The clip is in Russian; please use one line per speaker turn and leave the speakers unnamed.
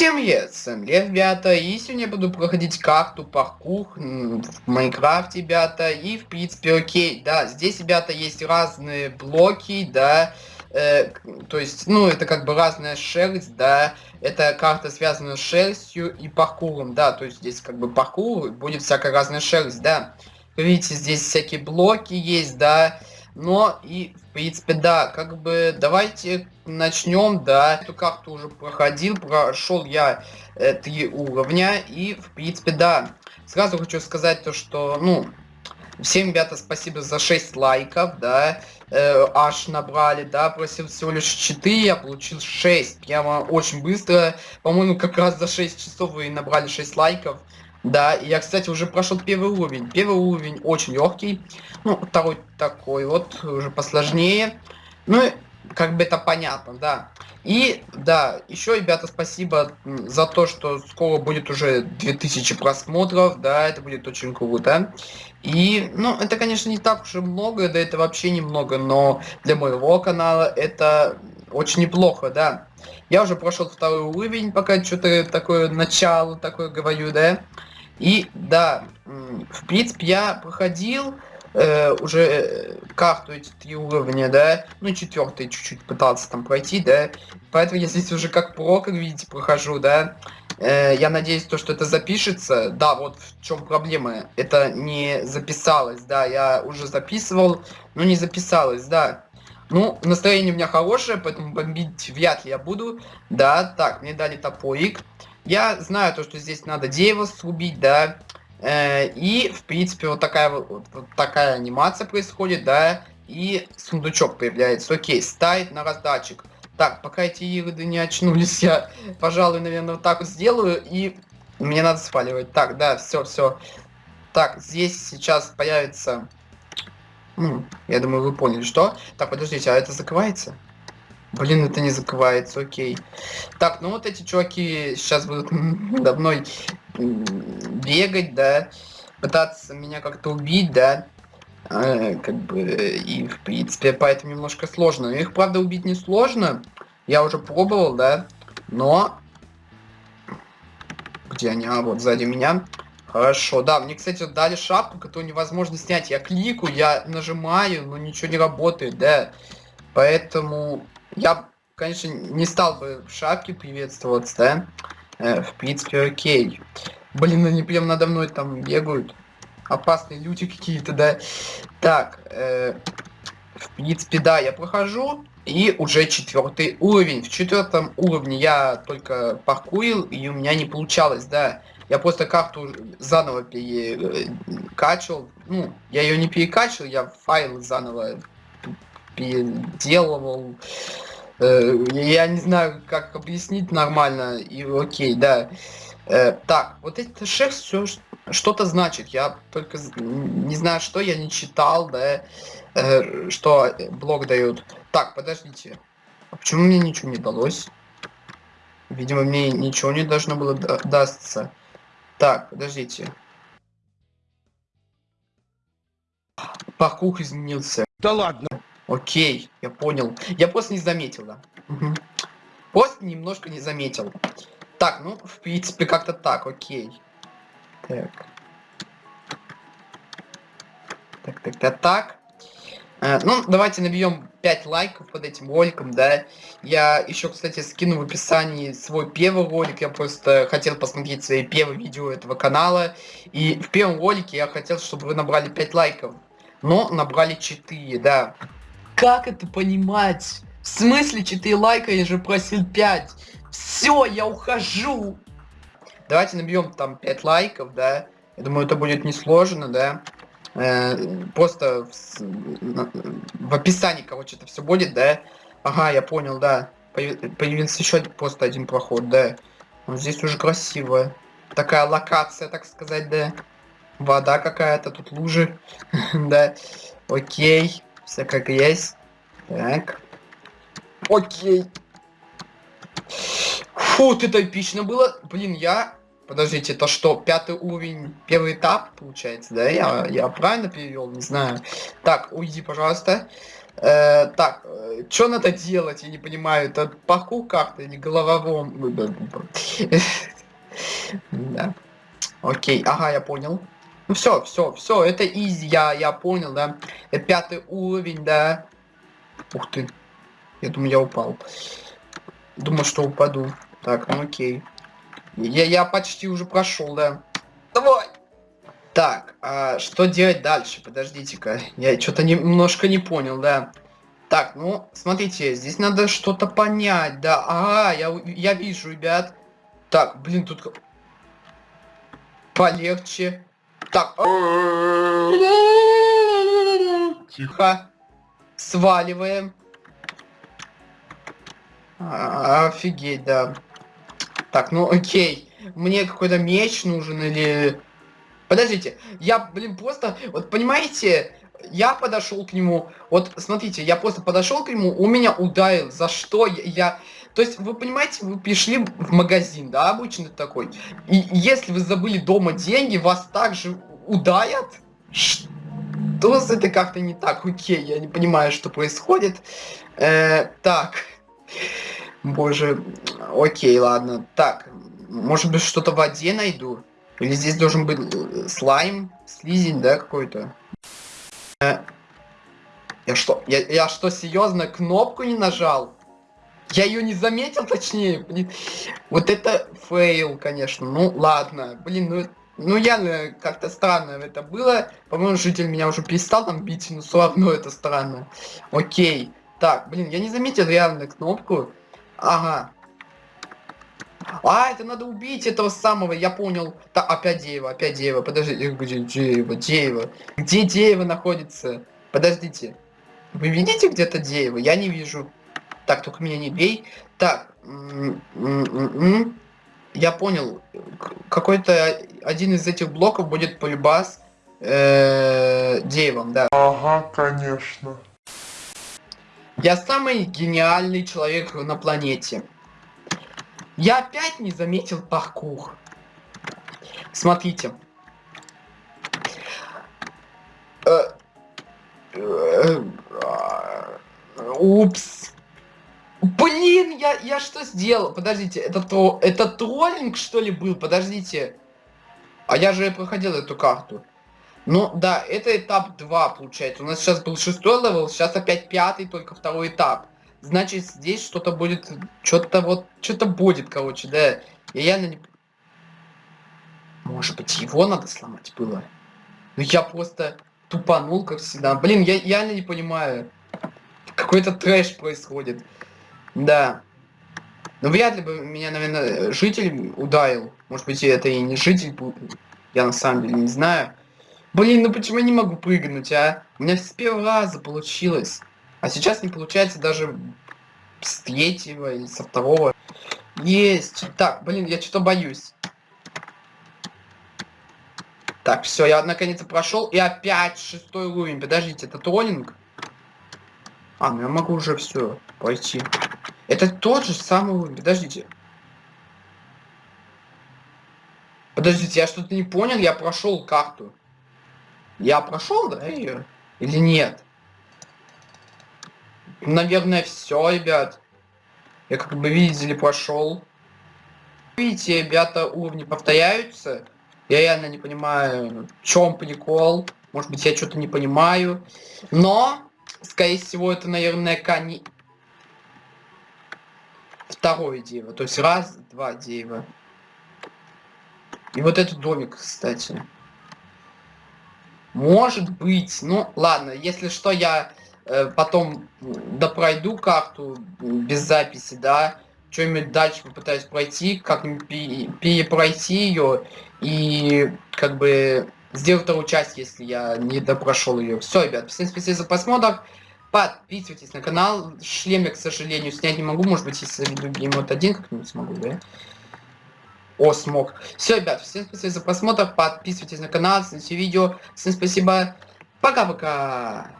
Всем привет, всем ребята, и сегодня я буду проходить карту паркур в Майнкрафте, ребята, и в принципе окей, да, здесь, ребята, есть разные блоки, да, э, то есть, ну, это как бы разная шерсть, да, это карта связана с шерстью и паркуром, да, то есть здесь как бы паркур, будет всякая разная шерсть, да, видите, здесь всякие блоки есть, да, но и, в принципе, да, как бы давайте начнем, да. Эту карту уже проходил, прошел я э, три уровня. И, в принципе, да. Сразу хочу сказать то, что, ну, всем, ребята, спасибо за 6 лайков, да. Э, аж набрали, да, просил всего лишь 4, я получил 6. Прямо очень быстро. По-моему, как раз за 6 часов вы набрали 6 лайков. Да, я, кстати, уже прошел первый уровень. Первый уровень очень легкий. Ну, второй такой вот, уже посложнее. Ну, как бы это понятно, да. И, да, еще, ребята, спасибо за то, что скоро будет уже 2000 просмотров, да, это будет очень круто. И, ну, это, конечно, не так уж и много, да, это вообще немного, но для моего канала это очень неплохо, да. Я уже прошел второй уровень, пока что-то такое начало такое говорю, да. И да, в принципе, я проходил э, уже э, карту эти три уровня, да, ну четвертый чуть-чуть пытался там пройти, да, поэтому я здесь уже как про, как видите, прохожу, да, э, я надеюсь, то, что это запишется, да, вот в чем проблема, это не записалось, да, я уже записывал, но не записалось, да, ну, настроение у меня хорошее, поэтому бомбить вряд ли я буду, да, так, мне дали топорик, я знаю то, что здесь надо дерево срубить, да. Э, и, в принципе, вот такая вот, вот такая анимация происходит, да. И сундучок появляется. Окей, ставить на раздатчик. Так, пока эти ироды не очнулись, я, пожалуй, наверное, вот так вот сделаю. И мне надо спаливать. Так, да, все, все. Так, здесь сейчас появится... Я думаю, вы поняли, что. Так, подождите, а это закрывается? Блин, это не закрывается, окей. Так, ну вот эти чуваки сейчас будут надо мной бегать, да, пытаться меня как-то убить, да. Э, как бы, и в принципе, поэтому немножко сложно. Их, правда, убить не сложно. Я уже пробовал, да, но... Где они? А, вот сзади меня. Хорошо, да, мне, кстати, дали шапку, которую невозможно снять. Я кликаю, я нажимаю, но ничего не работает, да. Поэтому я, конечно, не стал бы в шапке приветствоваться, да? Э, в принципе, окей. Блин, они прям надо мной там бегают. Опасные люди какие-то, да? Так, э, в принципе, да, я прохожу. И уже четвертый уровень. В четвертом уровне я только паркурил, и у меня не получалось, да. Я просто карту заново перекачивал. Ну, я ее не перекачивал, я файл заново переделывал. Э, я не знаю, как объяснить нормально. И окей, да. Э, так, вот эта шерсть все что-то значит. Я только не знаю, что я не читал, да, э, что блок дают. Так, подождите. А почему мне ничего не далось? Видимо, мне ничего не должно было дастся. Так, подождите. Паркур изменился.
Да ладно.
Окей, я понял. Я просто не заметил, да. Угу. Просто немножко не заметил. Так, ну, в принципе, как-то так, окей. Так. Так, так, так, так. Э, ну, давайте набьем 5 лайков под этим роликом, да. Я еще, кстати, скину в описании свой первый ролик. Я просто хотел посмотреть свои первые видео этого канала. И в первом ролике я хотел, чтобы вы набрали 5 лайков. Но набрали 4, да. Как это понимать? В смысле 4 лайка, я же просил 5. Все, я ухожу. Давайте набьем там 5 лайков, да. Я думаю, это будет несложно, да. Э, просто в, в описании, короче, это все будет, да. Ага, я понял, да. Появился еще просто один проход, да. Вот здесь уже красиво. Такая локация, так сказать, да. Вода какая-то, тут лужи. да. Окей. Все как есть. Так. Окей. Фу, это эпично было. Блин, я... Подождите, это что, пятый уровень, первый этап, получается, да? Я, я правильно перевел, не знаю. Так, уйди, пожалуйста. Э, так, что надо делать, я не понимаю, это паркур как-то или голововом? Да. Окей, ага, я понял. Ну все, все, все, это изи, я, я понял, да. Пятый уровень, да. Ух ты. Я думаю, я упал. Думаю, что упаду. Так, ну окей. Я, я почти уже прошел, да. Давай! Так, а что делать дальше? Подождите-ка. Я что-то немножко не понял, да. Так, ну, смотрите, здесь надо что-то понять, да. Ага, я, я вижу, ребят. Так, блин, тут... Полегче. Так. Тихо. Сваливаем. А, офигеть, да. Так, ну окей. Мне какой-то меч нужен или... Подождите, я, блин, просто... Вот понимаете, я подошел к нему... Вот, смотрите, я просто подошел к нему, у меня ударил. За что я... я... То есть, вы понимаете, вы пришли в магазин, да, обычно такой. И если вы забыли дома деньги, вас также ударят? Что с это как-то не так? Окей, я не понимаю, что происходит. Э, так. Боже, окей, ладно. Так, может быть что-то в воде найду? Или здесь должен быть э, слайм, слизень, да, какой-то? Э, я что, я, я что, серьезно, кнопку не нажал? Я ее не заметил, точнее, блин. Вот это fail, конечно. Ну, ладно. Блин, ну, ну явно как-то странно это было. По-моему, житель меня уже перестал там бить, но все равно это странно. Окей. Так, блин, я не заметил реально кнопку. Ага. А, это надо убить этого самого, я понял. Да, опять дерево, опять дерево. Подождите, где дерево, дерево? Где дерево находится? Подождите. Вы видите где-то дерево? Я не вижу. Так, только меня не бей. Так. Я понял. Какой-то один из этих блоков будет полюбас э, деревом, да.
Ага, конечно.
Я самый гениальный человек на планете. Я опять не заметил паркур. Смотрите. Э, э, упс. Блин, я, я что сделал? Подождите, это, то, это троллинг, что ли, был? Подождите. А я же проходил эту карту. Ну, да, это этап 2, получается. У нас сейчас был шестой level, сейчас опять пятый, только второй этап. Значит, здесь что-то будет, что-то вот, что-то будет, короче, да. Я реально не... Может быть, его надо сломать было? Ну, я просто тупанул, как всегда. Блин, я реально не понимаю. Какой-то трэш происходит. Да. Ну, вряд ли бы меня, наверное, житель ударил. Может быть, это и не житель был. Я на самом деле не знаю. Блин, ну почему я не могу прыгнуть, а? У меня с первого раза получилось. А сейчас не получается даже с третьего или со второго. Есть. Так, блин, я что-то боюсь. Так, все, я наконец-то прошел. И опять шестой уровень. Подождите, это троллинг? А, ну я могу уже все пойти. Это тот же самый. Подождите. Подождите, я что-то не понял, я прошел карту. Я прошел, да, ее? Или нет? Наверное, все, ребят. Я как бы видели, прошел. Видите, ребята, уровни повторяются. Я реально не понимаю, в чем прикол. Может быть, я что-то не понимаю. Но, скорее всего, это, наверное, кани... Второе дерево. То есть раз, два дерева. И вот этот домик, кстати. Может быть. Ну, ладно, если что, я э, потом допройду карту без записи, да. Что-нибудь дальше попытаюсь пройти, как-нибудь перепройти ее и как бы сделать вторую часть, если я не допрошел ее. Все, ребят, всем спасибо за просмотр. Подписывайтесь на канал. Шлем я, к сожалению, снять не могу. Может быть, если любим вот один как-нибудь смогу, да? О, смог. Все, ребят, всем спасибо за просмотр. Подписывайтесь на канал, смотрите видео. Всем спасибо. Пока-пока.